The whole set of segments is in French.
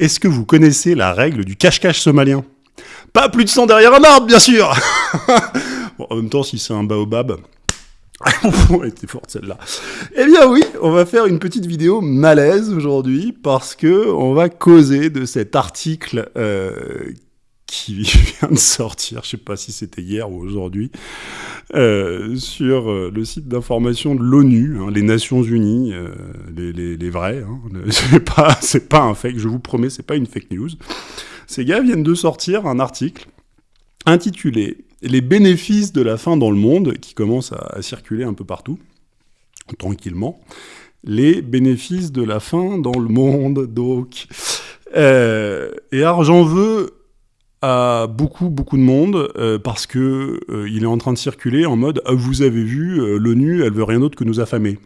Est-ce que vous connaissez la règle du cache-cache somalien? Pas plus de sang derrière un arbre, bien sûr bon, En même temps, si c'est un baobab... Elle était forte celle-là. Eh bien oui, on va faire une petite vidéo malaise aujourd'hui parce que on va causer de cet article euh, qui vient de sortir, je sais pas si c'était hier ou aujourd'hui, euh, sur euh, le site d'information de l'ONU, hein, les Nations Unies, euh, les, vrais. Hein, c'est pas, un fake, je vous promets, c'est pas une fake news. Ces gars viennent de sortir un article intitulé Les bénéfices de la faim dans le monde, qui commence à, circuler un peu partout, tranquillement. Les bénéfices de la faim dans le monde, donc. Et alors j'en veux à beaucoup beaucoup de monde euh, parce que euh, il est en train de circuler en mode ah, vous avez vu euh, l'ONU elle veut rien d'autre que nous affamer.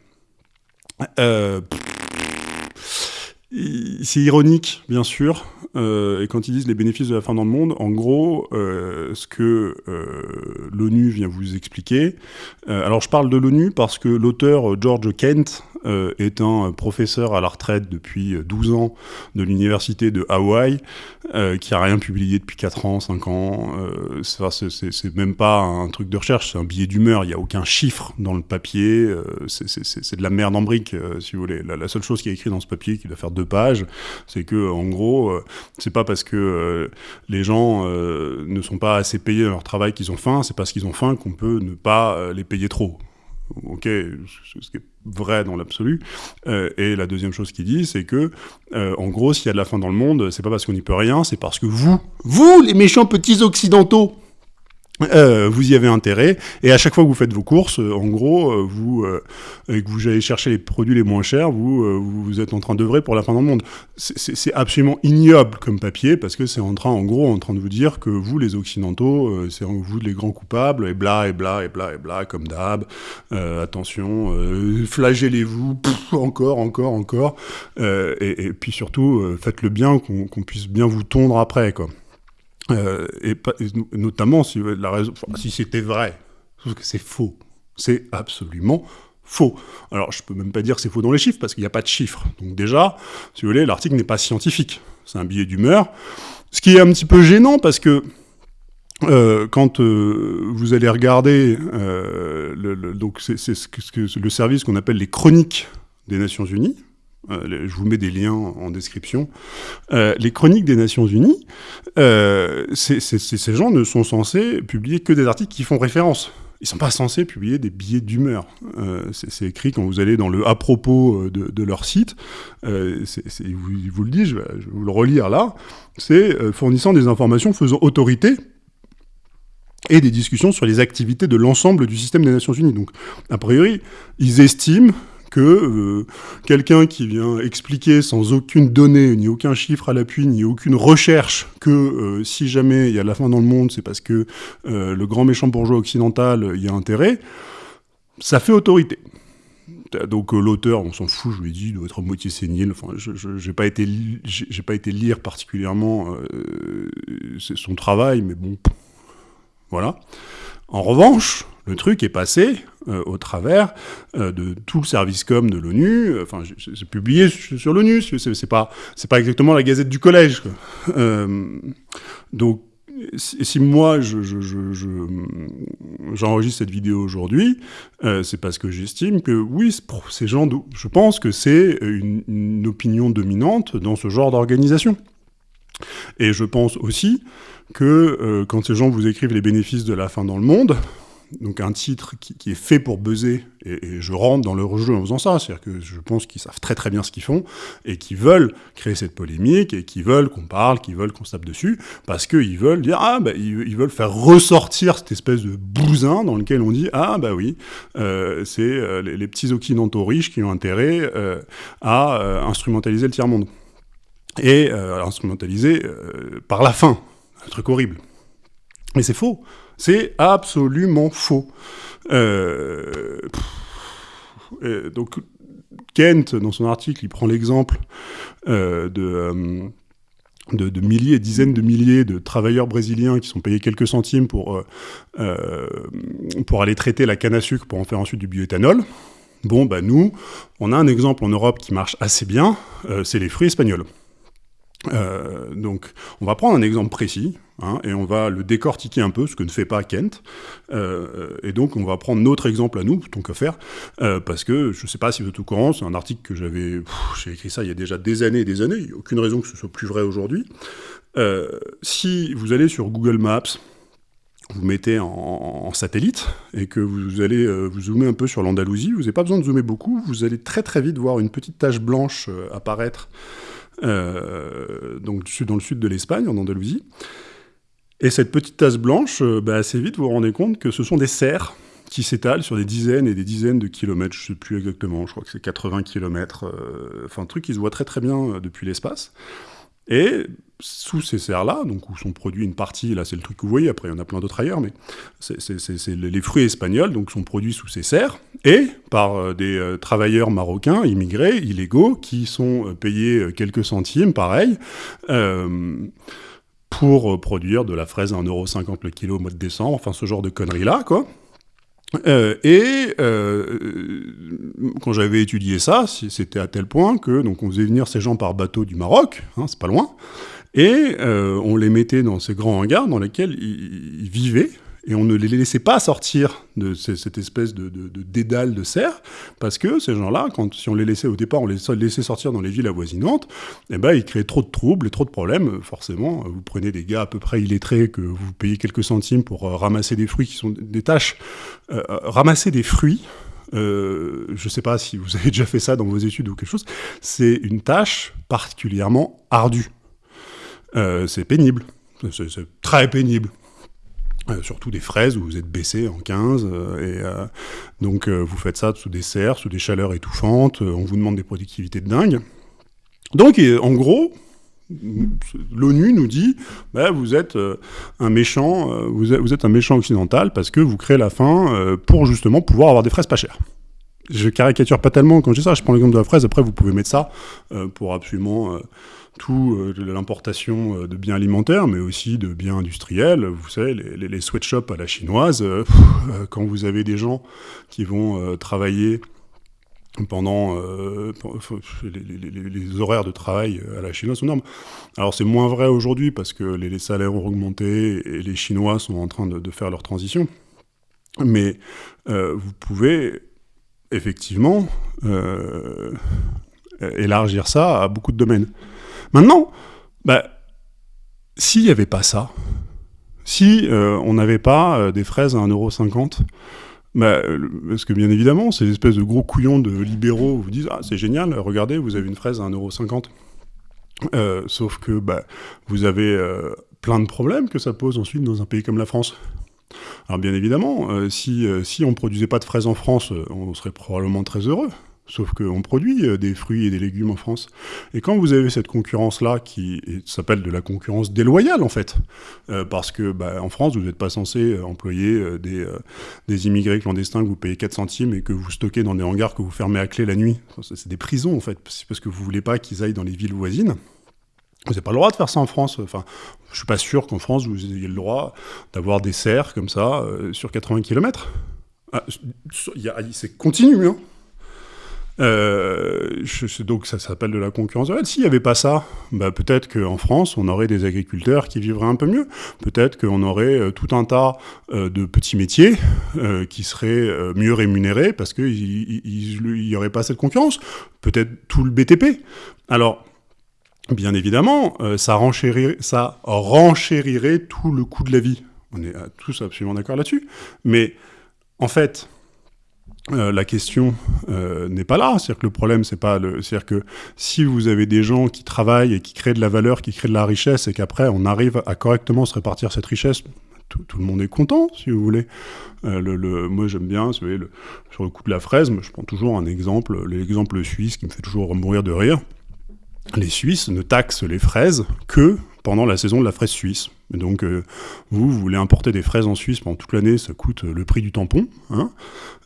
c'est ironique bien sûr et quand ils disent les bénéfices de la faim dans le monde en gros ce que l'ONU vient vous expliquer alors je parle de l'ONU parce que l'auteur George Kent euh, est un professeur à la retraite depuis 12 ans de l'université de Hawaï, euh, qui a rien publié depuis 4 ans, 5 ans. Euh, c'est même pas un truc de recherche, c'est un billet d'humeur. Il n'y a aucun chiffre dans le papier. Euh, c'est de la merde en brique, euh, si vous voulez. La, seule chose qui est écrite dans ce papier, qui doit faire deux pages, c'est que, en gros, euh, c'est pas parce que les gens ne sont pas assez payés dans leur travail qu'ils ont faim, c'est parce qu'ils ont faim qu'on peut ne pas les payer trop ok, ce qui est vrai dans l'absolu. Euh, et la deuxième chose qu'il dit, c'est que, euh, en gros, s'il y a de la faim dans le monde, c'est pas parce qu'on n'y peut rien, c'est parce que vous, vous, les méchants petits occidentaux, euh, vous y avez intérêt, et à chaque fois que vous faites vos courses, euh, en gros, euh, vous euh, et que vous allez chercher les produits les moins chers, vous, vous êtes en train d'œuvrer pour la fin dans le monde. C'est absolument ignoble comme papier, parce que c'est en train, en gros, en train de vous dire que vous, les Occidentaux, c'est vous les grands coupables, et bla, et bla, et bla, et bla, comme d'hab, attention, flagellez-vous, encore, encore, encore, et, et, puis surtout, faites le bien, qu'on qu puisse bien vous tondre après, quoi. Euh, et, et, notamment si la raison, si c'était vrai, sauf que c'est faux, c'est absolument faux. Alors je peux même pas dire que c'est faux dans les chiffres parce qu'il n'y a pas de chiffres. Donc déjà, si vous voulez, l'article n'est pas scientifique, c'est un billet d'humeur, ce qui est un petit peu gênant parce que euh, quand euh, vous allez regarder euh, le, le, donc c'est le service qu'on appelle les chroniques des Nations Unies, euh, je vous mets des liens en description. Euh, les chroniques des Nations Unies, euh, ces gens ne sont censés publier que des articles qui font référence. Ils ne sont pas censés publier des billets d'humeur. C'est écrit quand vous allez dans le à propos de, leur site. Ils vous le disent, je vais, je vais vous le relire là. C'est fournissant des informations faisant autorité et des discussions sur les activités de l'ensemble du système des Nations Unies. Donc, a priori, ils estiment que euh, quelqu'un qui vient expliquer sans aucune donnée, ni aucun chiffre à l'appui, ni aucune recherche, que euh, si jamais il y a la fin dans le monde, c'est parce que euh, le grand méchant bourgeois occidental y a intérêt, ça fait autorité. Donc l'auteur, on s'en fout, je lui ai dit, doit être à moitié sénile. Enfin, je n'ai pas été, pas été lire particulièrement son travail, mais bon, voilà. En revanche, le truc est passé euh, au travers euh, de tout le service com de l'ONU. Euh, enfin, c'est publié sur l'ONU. C'est pas, c'est pas exactement la Gazette du collège. Donc, si, moi je, je, j'enregistre cette vidéo aujourd'hui, c'est parce que j'estime que oui, ces gens, je pense que c'est une, opinion dominante dans ce genre d'organisation. Et je pense aussi que quand ces gens vous écrivent les bénéfices de la fin dans le monde, donc un titre qui, est fait pour buzzer, et, je rentre dans leur jeu en faisant ça, c'est-à-dire que je pense qu'ils savent très très bien ce qu'ils font, et qu'ils veulent créer cette polémique, et qu'ils veulent qu'on parle, qu'ils veulent qu'on se tape dessus, parce qu'ils veulent dire, ah bah, ils, veulent faire ressortir cette espèce de bousin dans lequel on dit, ah bah oui, euh, c'est euh, les, les, petits occidentaux riches qui ont intérêt euh, à instrumentaliser le tiers-monde. Et euh, instrumentaliser par la fin, un truc horrible. Mais c'est faux. C'est absolument faux. Euh, donc, Kent, dans son article, il prend l'exemple euh, de, euh, de, de, milliers, dizaines de milliers de travailleurs brésiliens qui sont payés quelques centimes pour, euh, pour aller traiter la canne à sucre pour en faire ensuite du bioéthanol. Bon, bah nous, on a un exemple en Europe qui marche assez bien, c'est les fruits espagnols. Euh, donc, on va prendre un exemple précis hein, et on va le décortiquer un peu, ce que ne fait pas Kent. Euh, et donc, on va prendre notre exemple à nous, tant qu'à faire, euh, parce que je ne sais pas si vous êtes au courant, c'est un article que j'avais, j'ai écrit ça il y a déjà des années et des années. Il n'y a aucune raison que ce soit plus vrai aujourd'hui. si vous allez sur Google Maps, vous mettez en, satellite et que vous allez vous zoomer un peu sur l'Andalousie, vous n'avez pas besoin de zoomer beaucoup, vous allez très très vite voir une petite tache blanche apparaître euh, donc dans le sud de l'Espagne, en Andalousie. Et cette petite tasse blanche, euh, bah, assez vite, vous vous rendez compte que ce sont des serres qui s'étalent sur des dizaines et des dizaines de kilomètres, je ne sais plus exactement, je crois que c'est 80 kilomètres, euh, enfin un truc qui se voit très très bien depuis l'espace. Et sous ces serres-là, où sont produits une partie, là c'est le truc que vous voyez, après il y en a plein d'autres ailleurs, mais c'est les fruits espagnols, donc sont produits sous ces serres, et par euh, des euh, travailleurs marocains, immigrés, illégaux, qui sont euh, payés quelques centimes, pareil, pour produire de la fraise à 1,50€ le kilo au mois de décembre, enfin ce genre de conneries-là, quoi. Euh, et euh, quand j'avais étudié ça, c'était à tel point que donc on faisait venir ces gens par bateau du Maroc, hein, c'est pas loin, et euh, on les mettait dans ces grands hangars dans lesquels ils vivaient et on ne les laissait pas sortir de cette espèce de, dédale de serre, parce que ces gens-là, si on les laissait au départ, on les laissait sortir dans les villes avoisinantes, eh ben, ils créaient trop de troubles et trop de problèmes, forcément. Vous prenez des gars à peu près illettrés que vous payez quelques centimes pour euh, ramasser des fruits qui sont des tâches. Euh, euh, ramasser des fruits, je ne sais pas si vous avez déjà fait ça dans vos études ou quelque chose, c'est une tâche particulièrement ardue. c'est pénible, c'est très pénible. Euh, surtout des fraises où vous êtes baissé en 15 euh, et euh, donc vous faites ça sous des serres, sous des chaleurs étouffantes, on vous demande des productivités de dingue. Donc en gros, l'ONU nous dit bah, vous êtes un méchant, vous êtes, un méchant occidental parce que vous créez la faim pour justement pouvoir avoir des fraises pas chères. Je caricature pas tellement quand je dis ça, je prends l'exemple de la fraise, après vous pouvez mettre ça pour absolument tout euh, l'importation euh, de biens alimentaires, mais aussi de biens industriels. Vous savez, les, sweatshops à la chinoise, euh, quand vous avez des gens qui vont travailler pendant les, horaires de travail à la chinoise sont. Alors c'est moins vrai aujourd'hui parce que les, salaires ont augmenté et les Chinois sont en train de, faire leur transition. Mais vous pouvez effectivement élargir ça à beaucoup de domaines. Maintenant, bah, s'il n'y avait pas ça, si euh, on n'avait pas euh, des fraises à 1,50€, bah, parce que bien évidemment, ces espèces de gros couillons de libéraux vous disent Ah, c'est génial, regardez, vous avez une fraise à 1,50€. Euh, sauf que bah, vous avez plein de problèmes que ça pose ensuite dans un pays comme la France. Alors bien évidemment, si, si on ne produisait pas de fraises en France, on serait probablement très heureux. Sauf qu'on produit euh, des fruits et des légumes en France. Et quand vous avez cette concurrence-là, qui s'appelle de la concurrence déloyale, en fait, euh, parce que bah, en France, vous n'êtes pas censé euh, employer des, des, immigrés clandestins que vous payez 4 centimes et que vous stockez dans des hangars que vous fermez à clé la nuit. C'est des prisons, en fait, parce que vous voulez pas qu'ils aillent dans les villes voisines. Vous n'avez pas le droit de faire ça en France. Enfin, je suis pas sûr qu'en France, vous ayez le droit d'avoir des serres comme ça sur 80 km. Ah, c'est continu, hein euh, donc ça s'appelle de la concurrence S'il n'y avait pas ça, bah, peut-être qu'en France, on aurait des agriculteurs qui vivraient un peu mieux. Peut-être qu'on aurait euh, tout un tas euh, de petits métiers qui seraient mieux rémunérés parce qu'il n'y aurait pas cette concurrence. Peut-être tout le BTP. Alors, bien évidemment, ça renchérirait tout le coût de la vie. On est tous absolument d'accord là-dessus. Mais en fait, euh, la question euh, n'est pas là. C'est-à-dire que le problème, c'est pas. C'est-à-dire que si vous avez des gens qui travaillent et qui créent de la valeur, qui créent de la richesse, et qu'après on arrive à correctement se répartir cette richesse, tout, le monde est content, si vous voulez. Euh, moi, j'aime bien, sur le coup de la fraise, je prends toujours un exemple, l'exemple suisse qui me fait toujours mourir de rire. Les Suisses ne taxent les fraises que pendant la saison de la fraise suisse. donc, euh, vous, vous voulez importer des fraises en Suisse pendant toute l'année, ça coûte euh, le prix du tampon. Hein.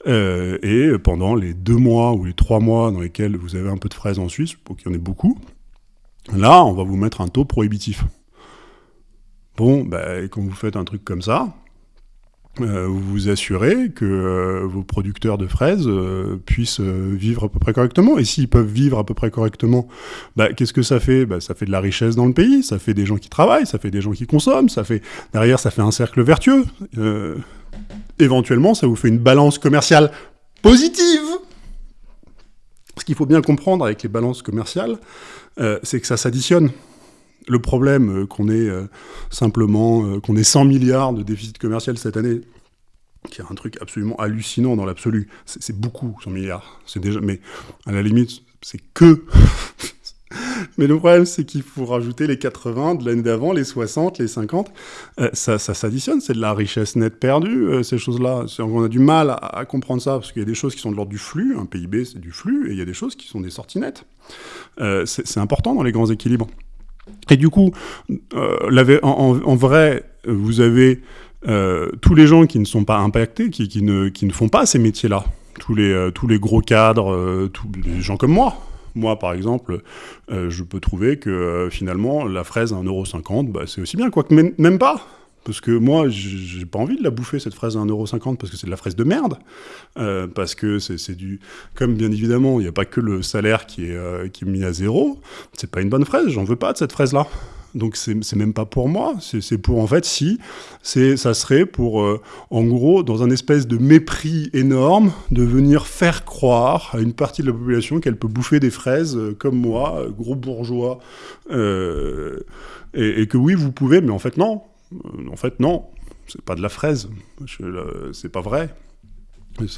Euh, et pendant les deux mois ou les trois mois dans lesquels vous avez un peu de fraises en Suisse, pour qu'il y en ait beaucoup, là, on va vous mettre un taux prohibitif. Bon, bah, quand vous faites un truc comme ça, vous vous assurez que euh, vos producteurs de fraises euh, puissent vivre à peu près correctement. Et s'ils peuvent vivre à peu près correctement, bah, qu'est-ce que ça fait? Bah, Ça fait de la richesse dans le pays, ça fait des gens qui travaillent, ça fait des gens qui consomment, ça fait derrière ça fait un cercle vertueux. éventuellement, ça vous fait une balance commerciale positive. Ce qu'il faut bien comprendre avec les balances commerciales, c'est que ça s'additionne le problème euh, qu'on ait euh, simplement euh, qu'on ait 100 milliards de déficit commercial cette année, qui est un truc absolument hallucinant dans l'absolu. C'est beaucoup 100 milliards. C'est déjà, mais à la limite, c'est que. mais le problème, c'est qu'il faut rajouter les 80 de l'année d'avant, les 60, les 50. ça, ça s'additionne, c'est de la richesse nette perdue, ces choses-là. On a du mal à, comprendre ça, parce qu'il y a des choses qui sont de l'ordre du flux. Un PIB, c'est du flux, et il y a des choses qui sont des sorties nettes. c'est important dans les grands équilibres. Et du coup, euh, en, vrai, vous avez euh, tous les gens qui ne sont pas impactés, qui, ne, qui ne, font pas ces métiers-là. Tous les, euh, tous les gros cadres, tous les gens comme moi. Moi, par exemple, je peux trouver que finalement, la fraise à 1,50€, bah, c'est aussi bien, quoique même pas. Parce que moi, j'ai pas envie de la bouffer, cette fraise à 1,50€, parce que c'est de la fraise de merde. Euh, parce que c'est du... Comme bien évidemment, il n'y a pas que le salaire qui est, euh, qui est mis à zéro, c'est pas une bonne fraise, j'en veux pas de cette fraise-là. Donc c'est même pas pour moi, c'est pour en fait si, ça serait pour euh, en gros dans un espèce de mépris énorme de venir faire croire à une partie de la population qu'elle peut bouffer des fraises comme moi, gros bourgeois, et, que oui vous pouvez, mais en fait non, en fait, non, c'est pas de la fraise, c'est pas vrai.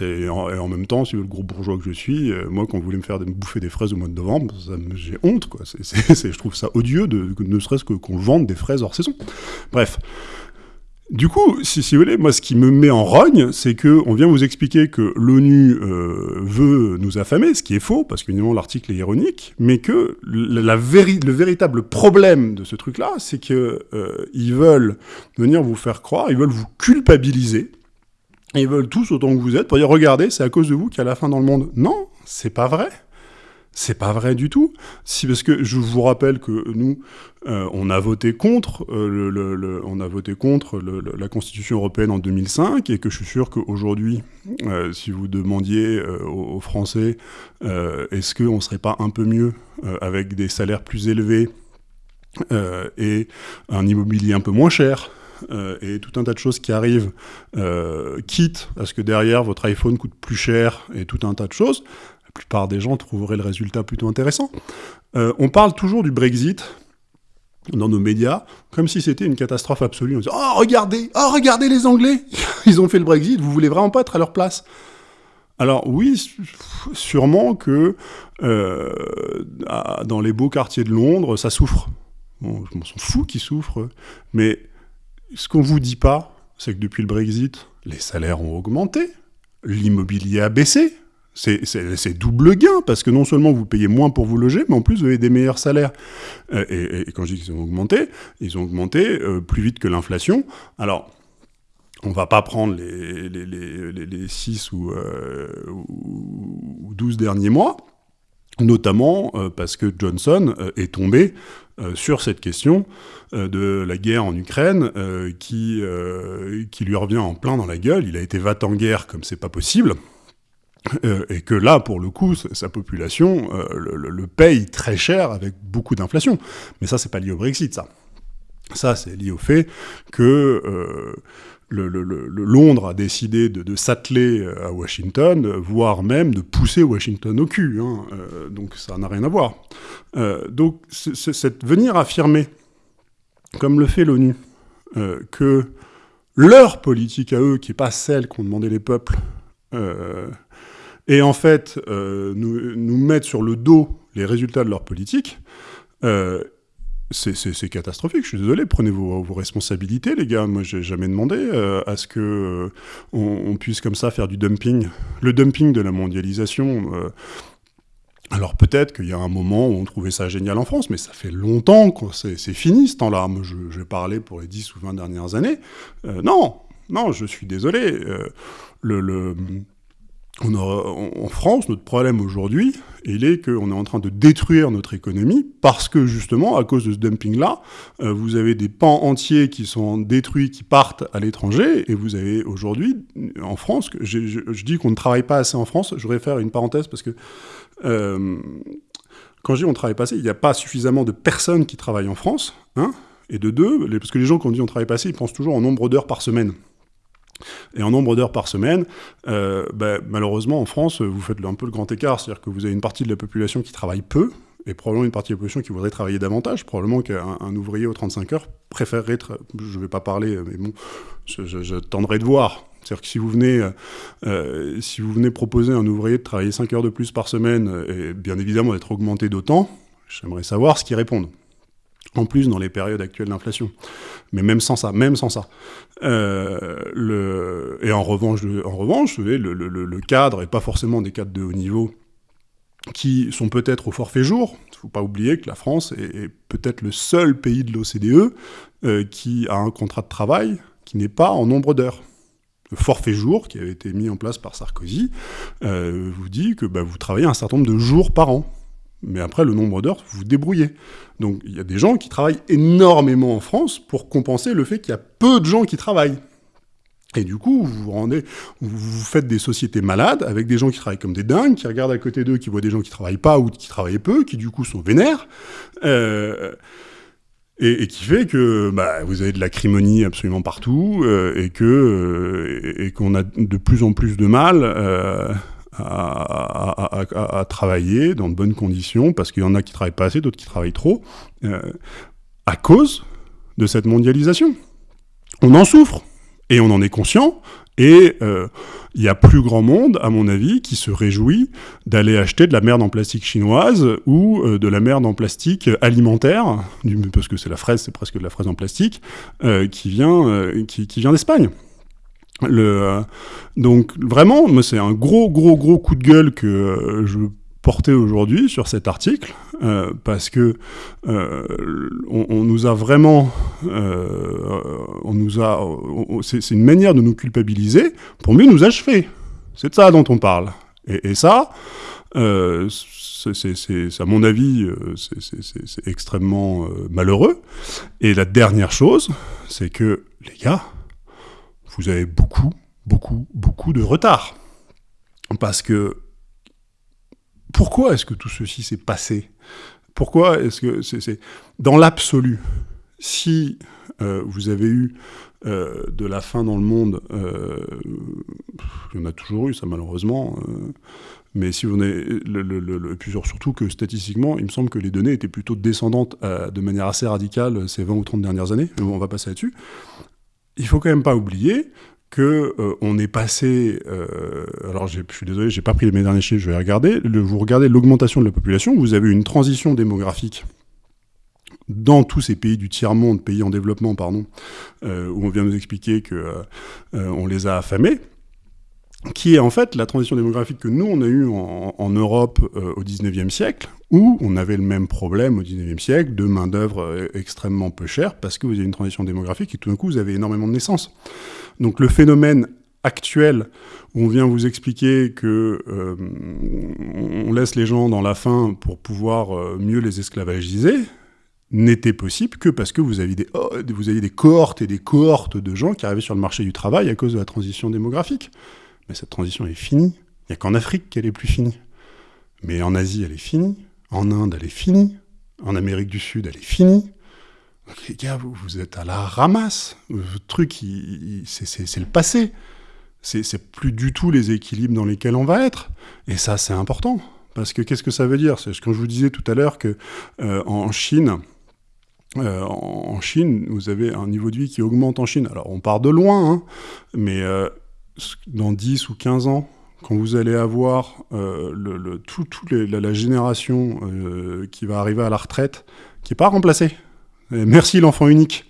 Et en, même temps, si le gros bourgeois que je suis, euh, moi, quand vous voulez me faire bouffer des fraises au mois de novembre, j'ai honte, quoi. je trouve ça odieux, ne serait-ce que qu'on vende des fraises hors saison. Bref. Du coup, si, vous voulez, moi, ce qui me met en rogne, c'est que on vient vous expliquer que l'ONU euh, veut nous affamer, ce qui est faux, parce qu'évidemment l'article est ironique, mais que le véritable problème de ce truc-là, c'est que euh, ils veulent venir vous faire croire, ils veulent vous culpabiliser, ils veulent tous autant que vous êtes pour dire regardez, c'est à cause de vous qu'il y a la fin dans le monde. Non, c'est pas vrai. C'est pas vrai du tout. Si, parce que je vous rappelle que nous, euh, on a voté contre, euh, on a voté contre la Constitution européenne en 2005 et que je suis sûr qu'aujourd'hui, euh, si vous demandiez aux, Français, est-ce qu'on serait pas un peu mieux avec des salaires plus élevés et un immobilier un peu moins cher et tout un tas de choses qui arrivent, quitte à ce que derrière votre iPhone coûte plus cher et tout un tas de choses, la plupart des gens trouveraient le résultat plutôt intéressant. Euh, on parle toujours du Brexit dans nos médias, comme si c'était une catastrophe absolue. On dit, oh regardez, oh regardez les Anglais, ils ont fait le Brexit, vous voulez vraiment pas être à leur place alors oui, sûrement que euh, dans les beaux quartiers de Londres, ça souffre. Je m'en fous qu'ils souffrent, mais ce qu'on vous dit pas, c'est que depuis le Brexit, les salaires ont augmenté, l'immobilier a baissé, c'est double gain, parce que non seulement vous payez moins pour vous loger, mais en plus vous avez des meilleurs salaires. Euh, et, quand je dis qu'ils ont augmenté, ils ont augmenté euh, plus vite que l'inflation. Alors, on va pas prendre les, les, les, 6 ou, euh, ou 12 derniers mois, notamment parce que Johnson est tombé sur cette question de la guerre en Ukraine qui, qui lui revient en plein dans la gueule. Il a été va en guerre comme c'est pas possible. Euh, et que là, pour le coup, sa population euh, le, paye très cher avec beaucoup d'inflation. Mais ça, c'est pas lié au Brexit, ça. Ça, c'est lié au fait que euh, Londres a décidé de, s'atteler à Washington, voire même de pousser Washington au cul. Hein, donc ça n'a rien à voir. donc c'est venir affirmer, comme le fait l'ONU, que leur politique à eux, qui n'est pas celle qu'ont demandé les peuples, et en fait euh, nous, mettre sur le dos les résultats de leur politique, euh, c'est catastrophique, je suis désolé, prenez vos, vos responsabilités les gars, moi j'ai jamais demandé euh, à ce que puisse comme ça faire du dumping. Le dumping de la mondialisation, alors peut-être qu'il y a un moment où on trouvait ça génial en France, mais ça fait longtemps que c'est fini ce temps-là. Je, je vais parler pour les 10 ou 20 dernières années. non, non, je suis désolé. le en France, notre problème aujourd'hui, il est qu'on est en train de détruire notre économie parce que justement, à cause de ce dumping-là, euh, vous avez des pans entiers qui sont détruits, qui partent à l'étranger, et vous avez aujourd'hui, en France, je, dis qu'on ne travaille pas assez en France, je voudrais faire une parenthèse parce que euh, quand je dis on travaille pas assez, il n'y a pas suffisamment de personnes qui travaillent en France, hein, et de deux, parce que les gens qui ont dit on travaille pas ils pensent toujours en nombre d'heures par semaine. Et en nombre d'heures par semaine, euh, ben, malheureusement, en France, vous faites un peu le grand écart. C'est-à-dire que vous avez une partie de la population qui travaille peu, et probablement une partie de la population qui voudrait travailler davantage. Probablement qu'un ouvrier aux 35 heures préférerait... Je ne vais pas parler, mais bon, je, tendrai de voir. C'est-à-dire que si vous, venez, euh, si vous venez proposer à un ouvrier de travailler 5 heures de plus par semaine, et bien évidemment d'être augmenté d'autant, j'aimerais savoir ce qu'ils répondent en plus dans les périodes actuelles d'inflation. Mais même sans ça, même sans ça. Euh. Et en revanche, en revanche le, cadre, et pas forcément des cadres de haut niveau, qui sont peut-être au forfait jour. Il ne faut pas oublier que la France est, peut-être le seul pays de l'OCDE euh, qui a un contrat de travail qui n'est pas en nombre d'heures. Le forfait jour, qui avait été mis en place par Sarkozy, euh, vous dit que bah, vous travaillez un certain nombre de jours par an. Mais après, le nombre d'heures, vous vous débrouillez. Donc il y a des gens qui travaillent énormément en France pour compenser le fait qu'il y a peu de gens qui travaillent. Et du coup, vous vous rendez, vous faites des sociétés malades avec des gens qui travaillent comme des dingues, qui regardent à côté d'eux, qui voient des gens qui travaillent pas ou qui travaillent peu, qui du coup sont vénères, euh, et, qui fait que bah, vous avez de l'acrimonie absolument partout euh, et que euh, et, qu'on a de plus en plus de mal à, travailler dans de bonnes conditions, parce qu'il y en a qui travaillent pas assez, d'autres qui travaillent trop, euh, à cause de cette mondialisation. On en souffre, et on en est conscient, et euh, il y a plus grand monde, à mon avis, qui se réjouit d'aller acheter de la merde en plastique chinoise ou euh, de la merde en plastique alimentaire, parce que c'est la fraise, c'est presque de la fraise en plastique, qui vient, qui vient d'Espagne. Euh, donc vraiment, c'est un gros, gros, gros coup de gueule que euh, je portais aujourd'hui sur cet article, euh, parce que on, nous a vraiment, on nous a, c'est une manière de nous culpabiliser pour mieux nous achever. C'est de ça dont on parle. Et, et ça, c'est à mon avis, c'est extrêmement malheureux. Et la dernière chose, c'est que les gars, vous avez beaucoup, beaucoup, beaucoup de retard. Parce que pourquoi est-ce que tout ceci s'est passé? Pourquoi est-ce que c'est dans l'absolu Si euh, vous avez eu euh, de la faim dans le monde, euh, il y en a toujours eu, ça malheureusement. mais si vous avez le, surtout que statistiquement, il me semble que les données étaient plutôt descendantes de manière assez radicale ces 20 ou 30 dernières années. Mais on va passer là-dessus il faut quand même pas oublier que euh, on est passé. Euh, alors, je suis désolé, j'ai pas pris mes derniers chiffres, je vais regarder. Le, vous regardez l'augmentation de la population, vous avez une transition démographique dans tous ces pays du tiers-monde, pays en développement, pardon, euh, où on vient nous expliquer que on les a affamés qui est en fait la transition démographique que nous, on a eue en, Europe euh, au 19e siècle, où on avait le même problème au 19e siècle de main-d'œuvre euh, extrêmement peu chère, parce que vous avez une transition démographique et tout d'un coup, vous avez énormément de naissances. Donc le phénomène actuel où on vient vous expliquer que euh, on laisse les gens dans la faim pour pouvoir mieux les esclavagiser, n'était possible que parce que vous aviez, des, oh, vous aviez des cohortes et des cohortes de gens qui arrivaient sur le marché du travail à cause de la transition démographique. Mais cette transition est finie. Il n'y a qu'en Afrique qu'elle est plus finie. Mais en Asie, elle est finie. En Inde, elle est finie. En Amérique du Sud, elle est finie. Donc, les gars, vous, êtes à la ramasse. Le truc, c'est le passé. C'est plus du tout les équilibres dans lesquels on va être. Et ça, c'est important. Parce que qu'est-ce que ça veut dire? C'est quand je vous disais tout à l'heure que euh, en Chine, euh, en Chine, vous avez un niveau de vie qui augmente en Chine. Alors, on part de loin, hein, mais euh, dans 10 ou 15 ans, quand vous allez avoir euh, la, génération euh, qui va arriver à la retraite, qui n'est pas remplacée. merci l'enfant unique.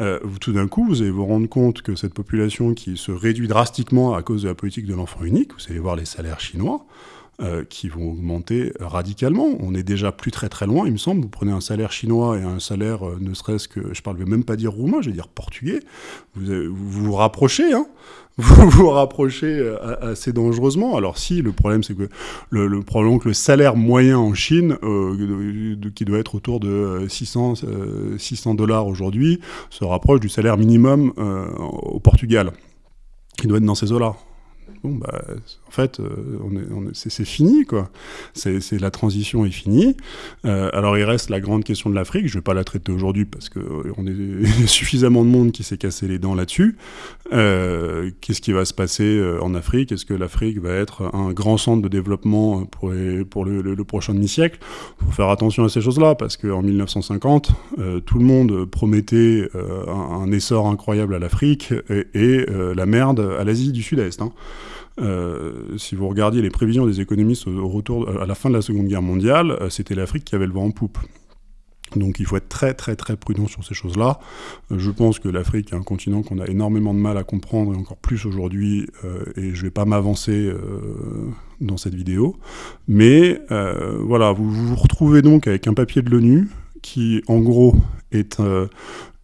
Euh, tout d'un coup, vous allez vous rendre compte que cette population qui se réduit drastiquement à cause de la politique de l'enfant unique, vous allez voir les salaires chinois, qui vont augmenter radicalement. On est déjà plus très très loin, il me semble. Vous prenez un salaire chinois et un salaire, ne serait-ce que, je ne vais même pas dire roumain, je vais dire portugais, vous vous, vous rapprochez, hein vous vous rapprochez euh, assez dangereusement. Alors si, le problème c'est que le, le, probablement que le salaire moyen en Chine, euh, qui doit être autour de 600 euh, 600 dollars aujourd'hui, se rapproche du salaire minimum au Portugal, qui doit être dans ces eaux-là bon, bah, en fait, euh, c'est fini, quoi. C'est la transition est finie. Euh, alors, il reste la grande question de l'Afrique. Je vais pas la traiter aujourd'hui parce que euh, est suffisamment de monde qui s'est cassé les dents là-dessus. Qu'est-ce qui va se passer en Afrique? Est-ce que l'Afrique va être un grand centre de développement pour, pour le, prochain demi-siècle? Il faut faire attention à ces choses-là parce qu'en 1950, tout le monde promettait un, essor incroyable à l'Afrique et, la merde à l'Asie du Sud-Est. Hein. Euh, si vous regardiez les prévisions des économistes au, retour, à la fin de la Seconde Guerre mondiale, euh, c'était l'Afrique qui avait le vent en poupe. Donc il faut être très très très prudent sur ces choses-là. Euh, je pense que l'Afrique est un continent qu'on a énormément de mal à comprendre et encore plus aujourd'hui, et je ne vais pas m'avancer dans cette vidéo. Mais voilà, vous, vous retrouvez donc avec un papier de l'ONU qui en gros est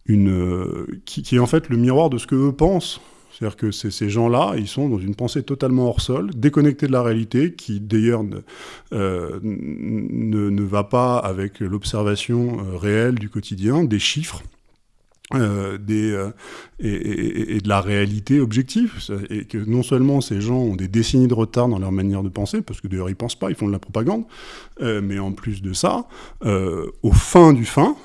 une, qui, est en fait le miroir de ce que eux pensent c'est-à-dire que ces gens-là, ils sont dans une pensée totalement hors sol, déconnectés de la réalité, qui d'ailleurs ne, euh, ne, va pas avec l'observation euh, réelle du quotidien, des chiffres. Euh, des, et, et, de la réalité objective, et que non seulement ces gens ont des décennies de retard dans leur manière de penser, parce que d'ailleurs ils pensent pas, ils font de la propagande, mais en plus de ça, au fin du fin,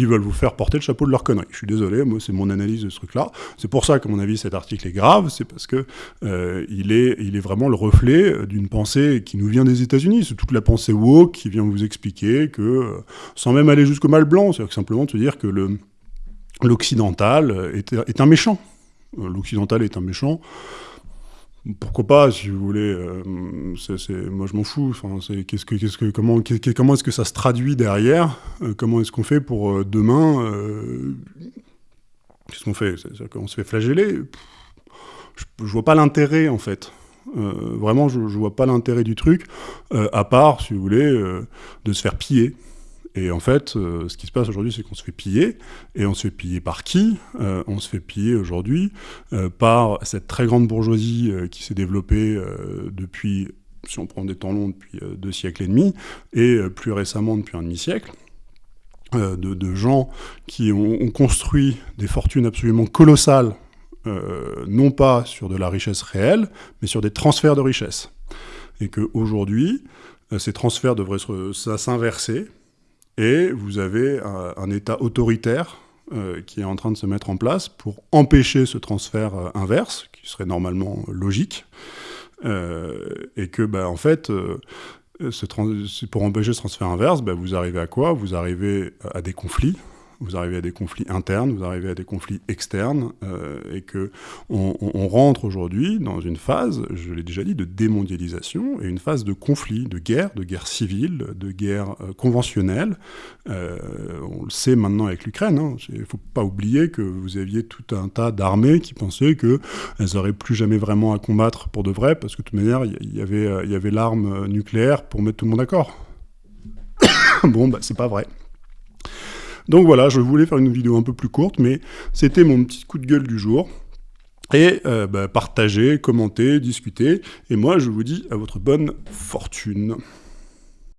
ils veulent vous faire porter le chapeau de leur connerie. Je suis désolé, moi c'est mon analyse de ce truc-là. C'est pour ça qu'à mon avis cet article est grave, c'est parce que euh, il, est, il est vraiment le reflet d'une pensée qui nous vient des États-Unis. C'est toute la pensée woke qui vient vous expliquer que, euh, sans même aller jusqu'au mal blanc, c'est-à-dire simplement de dire que l'occidental est, un méchant. Euh, l'occidental est un méchant. Pourquoi pas, si vous voulez. Euh, moi, je m'en fous. Enfin, qu'est-ce que, que, comment, comment est-ce que ça se traduit derrière euh, Comment est-ce qu'on fait pour euh, demain Qu'est-ce qu'on fait? On se fait flageller? Je, je, vois pas l'intérêt, en fait. vraiment, je, je vois pas l'intérêt du truc, à part, si vous voulez, de se faire piller. Et en fait, euh, ce qui se passe aujourd'hui, c'est qu'on se fait piller. Et on se fait piller par qui? Euh, On se fait piller aujourd'hui euh, par cette très grande bourgeoisie qui s'est développée depuis, si on prend des temps longs, depuis deux siècles et demi, et plus récemment depuis un demi-siècle. De, gens qui ont, ont, construit des fortunes absolument colossales, non pas sur de la richesse réelle, mais sur des transferts de richesse. Et qu'aujourd'hui, ces transferts devraient s'inverser, et vous avez un, État autoritaire euh, qui est en train de se mettre en place pour empêcher ce transfert euh, inverse, qui serait normalement logique, euh, et que, bah, en fait, pour empêcher ce transfert inverse, bah, vous arrivez à quoi? Vous arrivez à des conflits, vous arrivez à des conflits internes, vous arrivez à des conflits externes, euh, et que on, rentre aujourd'hui dans une phase, je l'ai déjà dit, de démondialisation et une phase de conflit, de guerre, de guerre civile, de guerre euh, conventionnelle. Euh, on le sait maintenant avec l'Ukraine. Hein. Il ne faut pas oublier que vous aviez tout un tas d'armées qui pensaient qu'elles n'auraient plus jamais vraiment à combattre pour de vrai, parce que de toute manière, il y, avait, il y avait l'arme nucléaire pour mettre tout le monde d'accord. bon, bah, c'est pas vrai. Donc voilà, je voulais faire une vidéo un peu plus courte, mais c'était mon petit coup de gueule du jour. Et euh, bah, partagez, commentez, discutez. Et moi, je vous dis à votre bonne fortune.